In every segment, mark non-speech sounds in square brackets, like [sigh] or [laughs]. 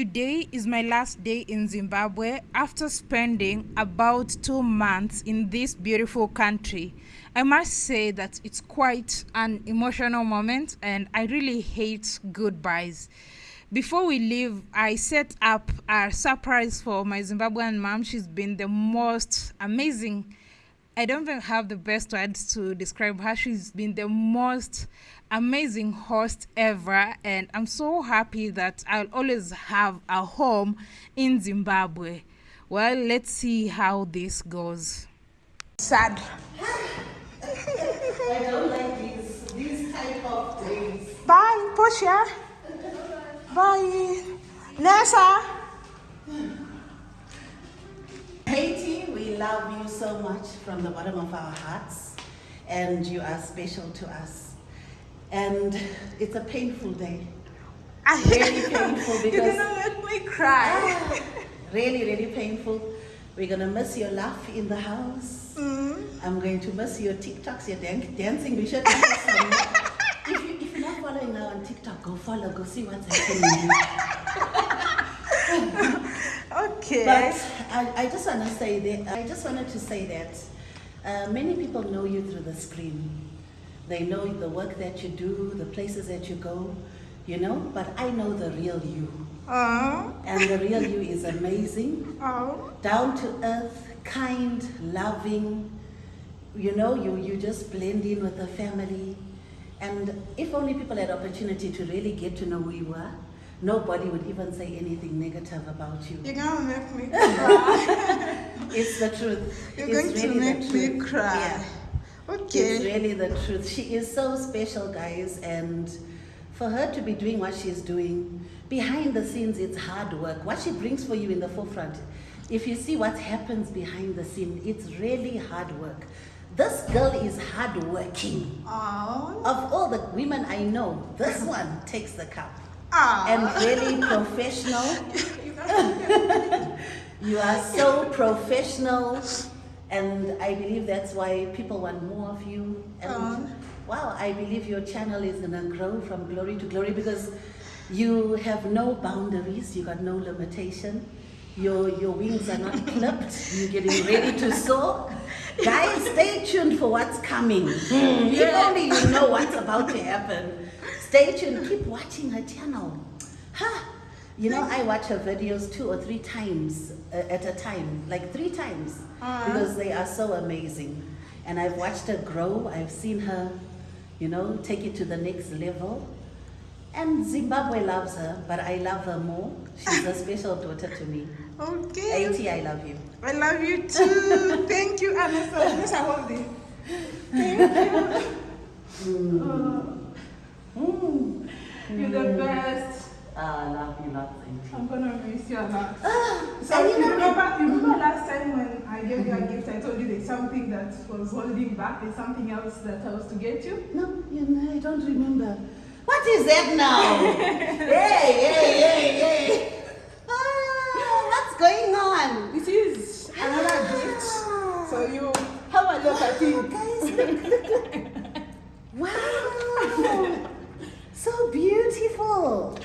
Today is my last day in Zimbabwe after spending about two months in this beautiful country. I must say that it's quite an emotional moment and I really hate goodbyes. Before we leave, I set up a surprise for my Zimbabwean mom. She's been the most amazing I don't even have the best words to describe her. She's been the most amazing host ever, and I'm so happy that I'll always have a home in Zimbabwe. Well, let's see how this goes. Sad. [laughs] I don't like these, these type of days. Bye, Portia. Bye. Nessa. Love you so much from the bottom of our hearts, and you are special to us. And it's a painful day. Really painful [laughs] because... You're gonna make me cry. Ah, really, really painful. We're gonna miss your laugh in the house. Mm-hmm. I'm going to miss your TikToks, your dan- dancing. We should if, you, if you're not following now on TikTok, go follow, go see what's happening. [laughs] Okay. But I, I just want to say that I just wanted to say that uh, many people know you through the screen. They know the work that you do, the places that you go, you know. But I know the real you, oh, and the real you is amazing, oh. down to earth, kind, loving. You know, you you just blend in with the family, and if only people had opportunity to really get to know who you are, nobody would even say anything negative about you. You're gonna make me [laughs] cry. It's the truth. You're It's going to really the make me cry. Yeah. It's Okay. really the truth. She is so special, guys, and for her to be doing what she's doing, behind the scenes, it's hard work. What she brings for you in the forefront, if you see what happens behind the scene, it's really hard work. This girl is hardworking. Oh. Of all the women I know, this one takes the cup. And really professional. [laughs] You are so professional, and I believe that's why people want more of you. And Aw. wow, I believe your channel is gonna grow from glory to glory because you have no boundaries, you got no limitation. Your your wings are not clipped. You're getting ready to soar. Guys, stay tuned for what's coming. If only you know what's about to happen. Stay tuned. Keep watching her channel. Huh? You know, I watch her videos two or three times uh, at a time, like three times, because they are so amazing. And I've watched her grow. I've seen her, you know, take it to the next level. And Zimbabwe loves her, but I love her more. She's a [laughs] special daughter to me. Okay. AT, I love you. I love you too. [laughs] Thank you, Anessa. Anessa, hold it. Thank you. Mm. You're the best. Ah, I love you lots, AT. I'm gonna miss you a lot. Ah, So and you you remember, you remember last time when I gave you a gift, I told you there's something that was holding back, there's something else that I was to get you? No, you know, I don't remember. What is that now? [laughs] hey, hey, hey, hey. Ah, what's going on? This is another gift. So you have a look at it. guys, look, look, look. Wow. So beautiful.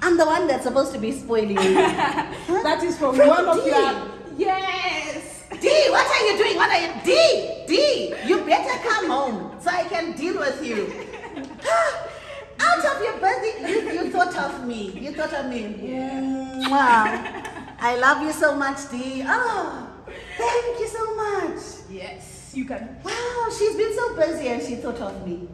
I'm the one that's supposed to be spoiling you. [laughs] That is from, From one of D. your. Yes! D, what are you doing? What are you? D, D, you better come home so I can deal with you. [laughs] Out of your birthday, you, you thought of me. You thought of me. Wow. I love you so much, D. Oh, thank you so much. Yes, you can. Wow, she's been so busy and she thought of me.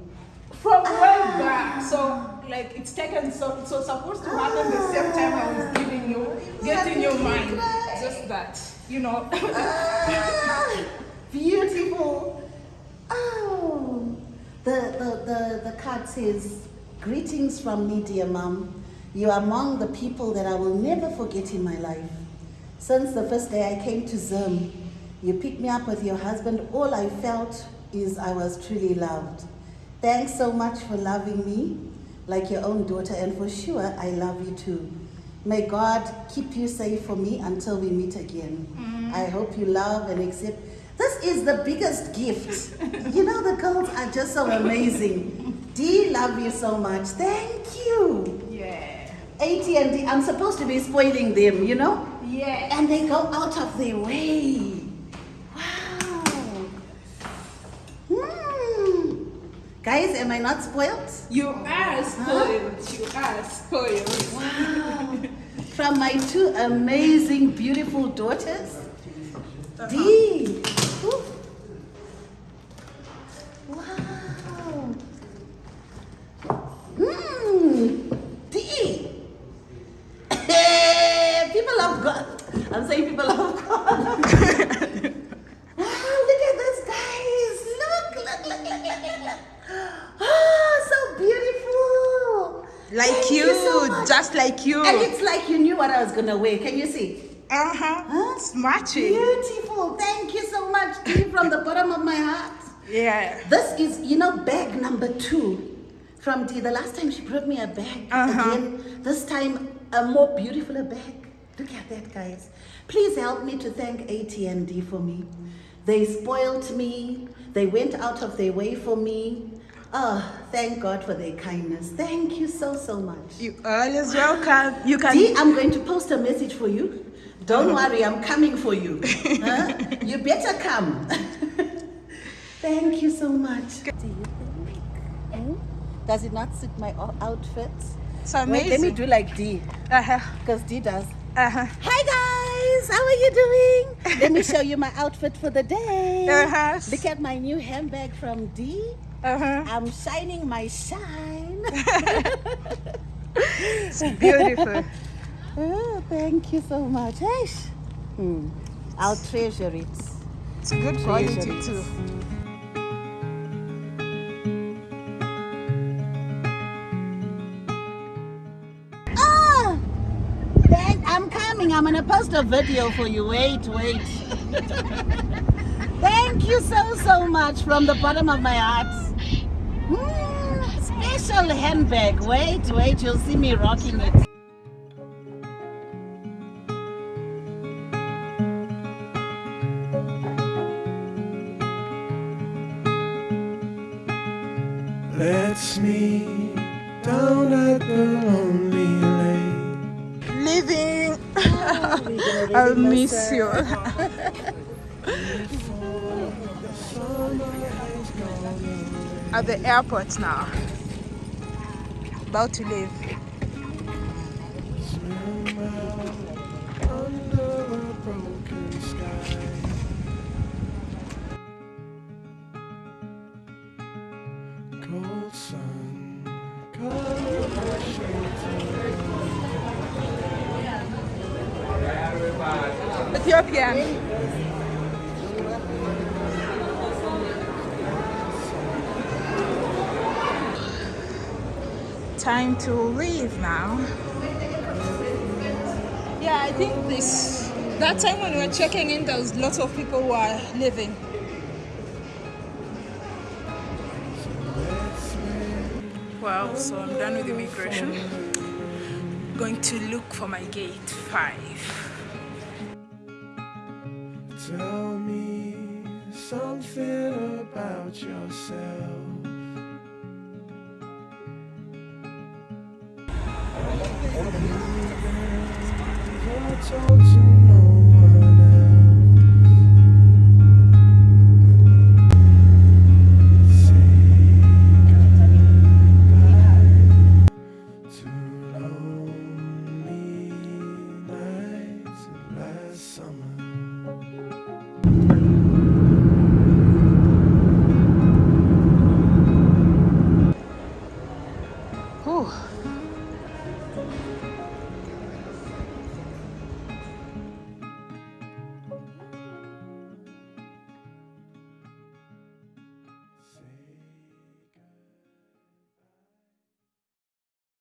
From way back. So, like, it's taken, so, so supposed to happen the same time I was giving you, getting your mind. Just that, you know. [laughs] Beautiful. Oh, the, the, the, the card says, Greetings from me, dear mom. You are among the people that I will never forget in my life. Since the first day I came to Zim, you picked me up with your husband. All I felt is I was truly loved. Thanks so much for loving me like your own daughter, and for sure, I love you too. May God keep you safe for me until we meet again. Mm. I hope you love and accept. This is the biggest gift. [laughs] you know, the girls are just so amazing. D, love you so much. Thank you. yeah. AT&D, I'm supposed to be spoiling them, you know? Yeah. And they go out of their way. Wow. Hmm. Guys, am I not spoiled? You are spoiled. You are spoiled. Wow. From my two amazing, beautiful daughters. D. Ooh. Wow. Hmm. D. people of God. I'm saying people of God. wow, look at this, guys. Look, look, look, look, look, look, look. Oh, so beautiful. Like Thank you, so just like you. And it's like you knew what I was gonna wear. Can you see? Uh huh. Matching. Beautiful. Thank you so much, from the bottom of my heart. Yeah. This is, you know, bag number two from Dee. The last time she brought me a bag Uh-huh. again. This time, a more beautiful bag. Look at that, guys. Please help me to thank AT&D for me. They spoiled me. They went out of their way for me. Oh, thank God for their kindness. Thank you so, so much. You are always welcome. You can. Dee, I'm going to post a message for you. Don't worry, I'm coming for you. [laughs] Huh? You better come. [laughs] Thank you so much. Do you think? hmm? Does it not suit my outfit? It's Wait, let me do like D, Uh huh. because D does. Uh huh. Hi guys, how are you doing? Let me show you my outfit for the day. Uh-huh. Look at my new handbag from D. Uh huh. I'm shining my shine. [laughs] It's beautiful. oh, thank you so much. Hey, hmm. I'll treasure it. It's good quality Treasure. too. Thank, I'm coming. I'm gonna post a video for you. Wait, wait. [laughs] Thank you so so much from the bottom of my heart. Mm, special handbag. Wait, wait. You'll see me rocking it. Let's meet down at the lonely lake. Leaving. I'll miss you. At the airport now. About to leave. Swim Time to leave now. Yeah, I think this. That time when we were checking in, there was lots of people who are leaving. Well, so I'm done with immigration. Going to look for my gate five. Tell me something about yourself. I told you